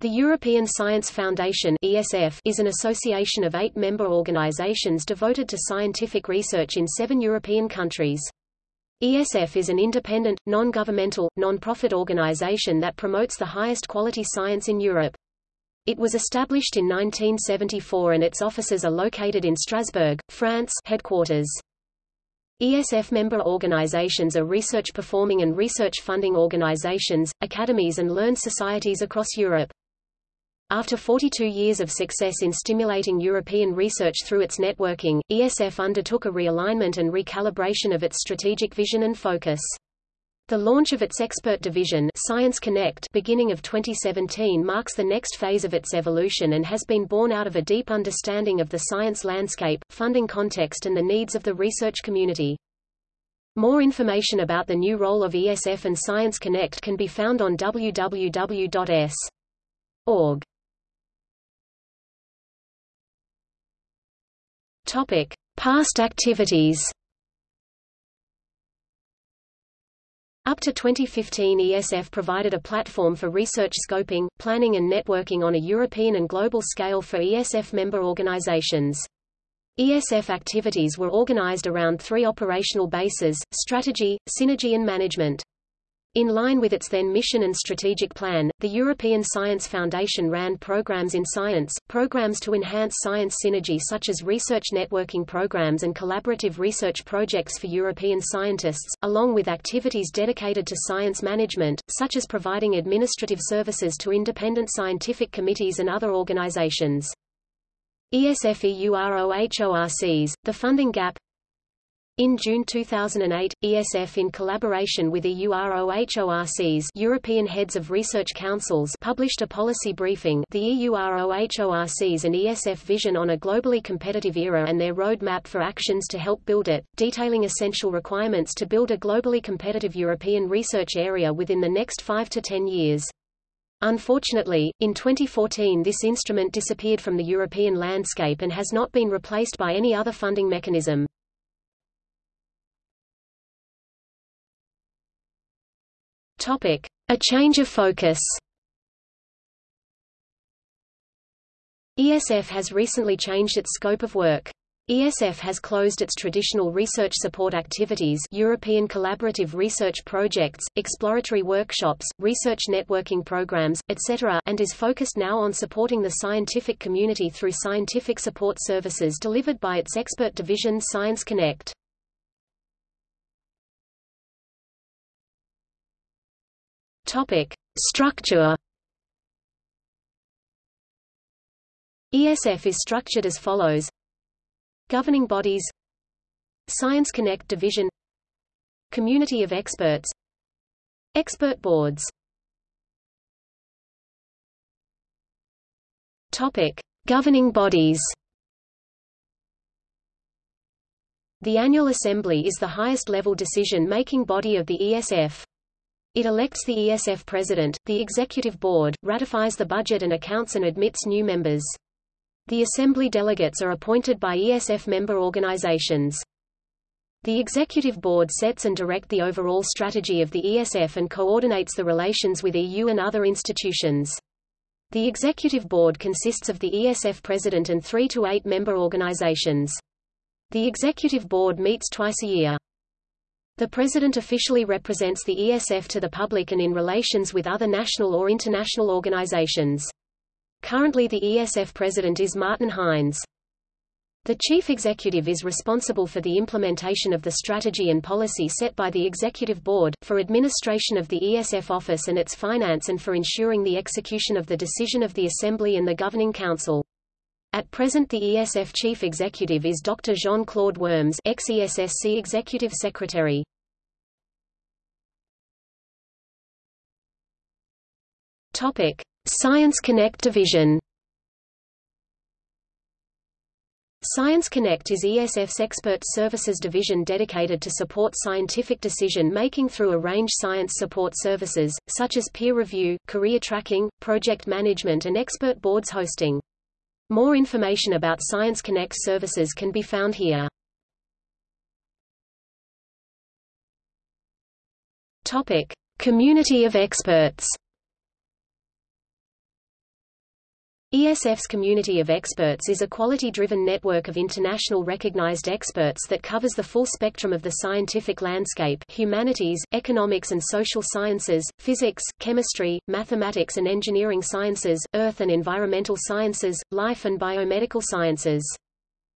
The European Science Foundation (ESF) is an association of eight member organizations devoted to scientific research in seven European countries. ESF is an independent, non-governmental, non-profit organization that promotes the highest quality science in Europe. It was established in 1974 and its offices are located in Strasbourg, France headquarters. ESF member organizations are research performing and research funding organizations, academies and learned societies across Europe. After 42 years of success in stimulating European research through its networking, ESF undertook a realignment and recalibration of its strategic vision and focus. The launch of its expert division Science Connect beginning of 2017 marks the next phase of its evolution and has been born out of a deep understanding of the science landscape, funding context and the needs of the research community. More information about the new role of ESF and Science Connect can be found on www.es.org. Topic: Past activities. Up to 2015 ESF provided a platform for research scoping, planning and networking on a European and global scale for ESF member organizations. ESF activities were organized around three operational bases, strategy, synergy and management. In line with its then mission and strategic plan, the European Science Foundation ran programs in science, programs to enhance science synergy such as research networking programs and collaborative research projects for European scientists, along with activities dedicated to science management, such as providing administrative services to independent scientific committees and other organizations. ESF-EUROHORCs, the funding gap, in June 2008, ESF in collaboration with EUROHORCs European Heads of Research Councils published a policy briefing the EUROHORCs and ESF Vision on a Globally Competitive Era and their roadmap for actions to help build it, detailing essential requirements to build a globally competitive European research area within the next 5 to 10 years. Unfortunately, in 2014 this instrument disappeared from the European landscape and has not been replaced by any other funding mechanism. Topic: A change of focus. ESF has recently changed its scope of work. ESF has closed its traditional research support activities European collaborative research projects, exploratory workshops, research networking programs, etc. and is focused now on supporting the scientific community through scientific support services delivered by its expert division Science Connect. Topic: Structure. ESF is structured as follows: Governing bodies, Science Connect division, Community of experts, Expert boards. Topic: Governing bodies. The annual assembly is the highest level decision-making body of the ESF. It elects the ESF president, the executive board, ratifies the budget and accounts and admits new members. The assembly delegates are appointed by ESF member organizations. The executive board sets and direct the overall strategy of the ESF and coordinates the relations with EU and other institutions. The executive board consists of the ESF president and three to eight member organizations. The executive board meets twice a year. The President officially represents the ESF to the public and in relations with other national or international organizations. Currently the ESF President is Martin Hynes. The Chief Executive is responsible for the implementation of the strategy and policy set by the Executive Board, for administration of the ESF office and its finance and for ensuring the execution of the decision of the Assembly and the Governing Council. At present the ESF Chief Executive is Dr. Jean-Claude Worms ex-ESSC Executive Secretary. Science Connect division. Science Connect is ESF's expert services division dedicated to support scientific decision-making through a range science support services, such as peer review, career tracking, project management and expert boards hosting. More information about Science Connect services can be found here. Topic: Community of experts. ESF's community of experts is a quality-driven network of international recognized experts that covers the full spectrum of the scientific landscape humanities, economics and social sciences, physics, chemistry, mathematics and engineering sciences, earth and environmental sciences, life and biomedical sciences.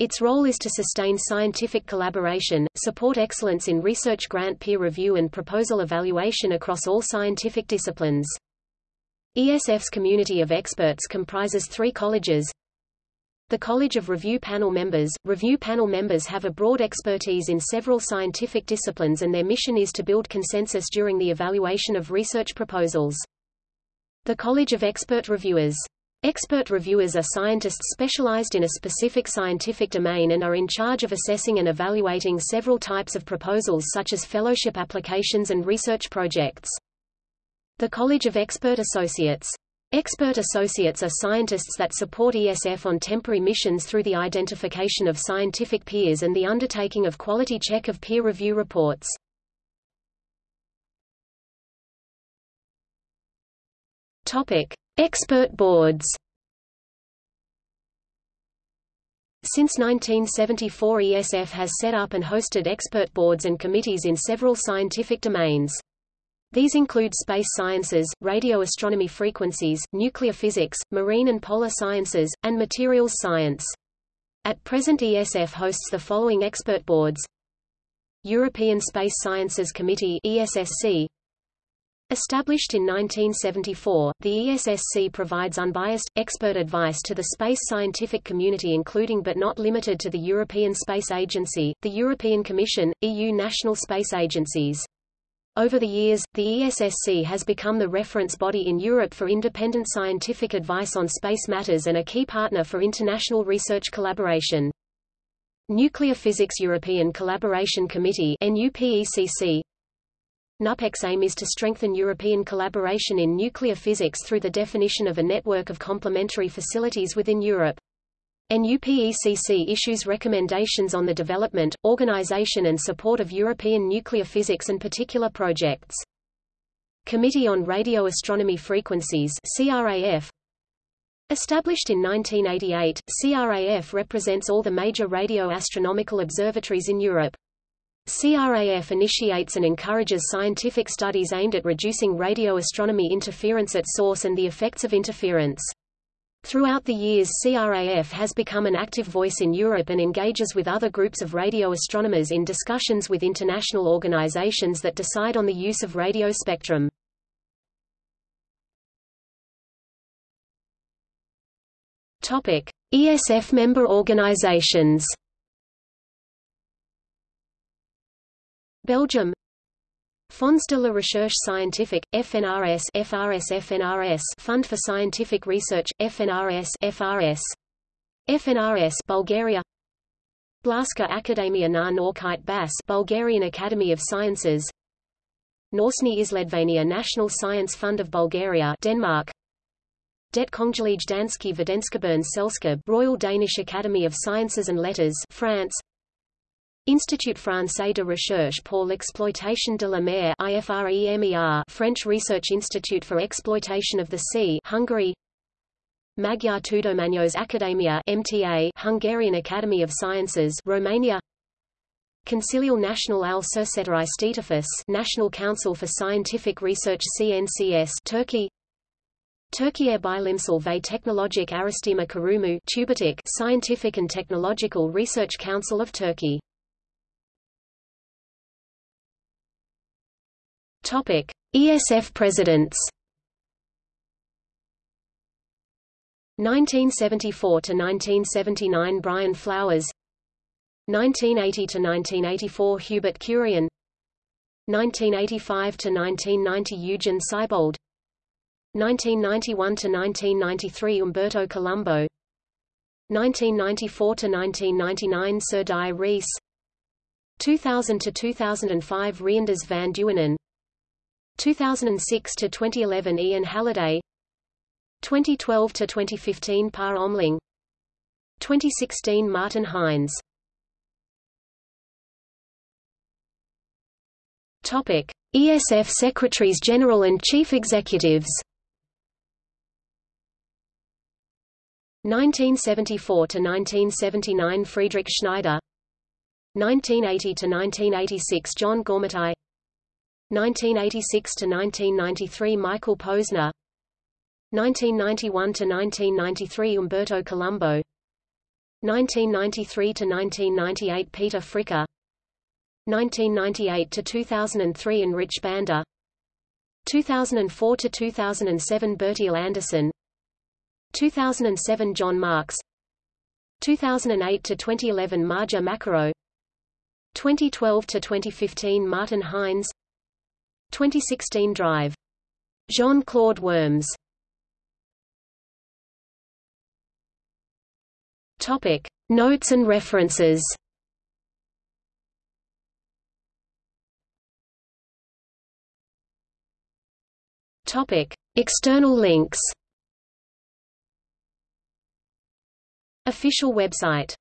Its role is to sustain scientific collaboration, support excellence in research grant peer review and proposal evaluation across all scientific disciplines. ESF's community of experts comprises three colleges. The College of Review Panel members Review panel members have a broad expertise in several scientific disciplines and their mission is to build consensus during the evaluation of research proposals. The College of Expert Reviewers Expert reviewers are scientists specialized in a specific scientific domain and are in charge of assessing and evaluating several types of proposals such as fellowship applications and research projects. The College of Expert Associates. Expert associates are scientists that support ESF on temporary missions through the identification of scientific peers and the undertaking of quality check of peer review reports. Topic: Expert boards. Since 1974 ESF has set up and hosted expert boards and committees in several scientific domains. These include space sciences, radio astronomy frequencies, nuclear physics, marine and polar sciences, and materials science. At present ESF hosts the following expert boards European Space Sciences Committee ESSC Established in 1974, the ESSC provides unbiased, expert advice to the space scientific community including but not limited to the European Space Agency, the European Commission, EU national space agencies. Over the years, the ESSC has become the reference body in Europe for independent scientific advice on space matters and a key partner for international research collaboration. Nuclear Physics European Collaboration Committee NUPECC NUPECC's aim is to strengthen European collaboration in nuclear physics through the definition of a network of complementary facilities within Europe. NUPECC issues recommendations on the development, organization and support of European nuclear physics and particular projects. Committee on Radio Astronomy Frequencies CRAF Established in 1988, CRAF represents all the major radio astronomical observatories in Europe. CRAF initiates and encourages scientific studies aimed at reducing radio astronomy interference at source and the effects of interference. Throughout the years CRAF has become an active voice in Europe and engages with other groups of radio astronomers in discussions with international organizations that decide on the use of radio spectrum. ESF member organizations. Belgium Fonds de la Recherche Scientifique, FNRS FRS FNRS Fund for Scientific Research, FNRS FRS FNRS Bulgaria. Blaska Akademia na Naukite Bas Bulgarian Academy of Sciences. Norsny Isledvania National Science Fund of Bulgaria Denmark. Det Kongelige Danske Videnskaberne Selskab Royal Danish Academy of Sciences and Letters France Institut français de recherche pour l'exploitation de la mer IFREMER French Research Institute for Exploitation of the Sea Hungary. Magyar Tudományos Akadémia MTA Hungarian Academy of Sciences Romania. Consiliul Național al Cercetării Științifice National Council for Scientific Research CNCS Turkey. Türkiye Bilimsel ve Teknolojik Araştırma Kurumu Scientific and Technological Research Council of Turkey Topic: ESF presidents. 1974 to 1979 Brian Flowers. 1980 to 1984 Hubert Curien 1985 to 1990 Eugen Seibold. 1991 to 1993 Umberto Colombo. 1994 to 1999 Sir Dai Rees. 2000 to 2005 Reinders van Duinen 2006 to 2011 Ian Halliday. 2012 to 2015 Per Omling. 2016 Martin Hynes. Topic ESF Secretaries General and Chief Executives. 1974 to 1979 Friedrich Schneider. 1980 to 1986 John Goormaghtigh 1986 to 1993 Michael Posner. 1991 to 1993 Umberto Colombo. 1993 to 1998 Peter Fricker. 1998 to 2003 Rich Banda 2004 to 2007 Bertil Andersson 2007 John Marks 2008 to 2011 Marja Makarow. 2012 to 2015 Martin Hynes 2016 Drive. Jean-Claude Worms. Topic Notes and references. Topic External links. Official website